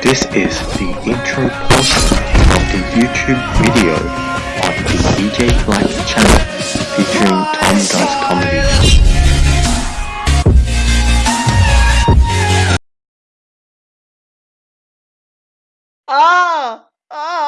This is the intro portion of the YouTube video on the DJ Black channel featuring Tom Dice Comedy. Ah! Oh!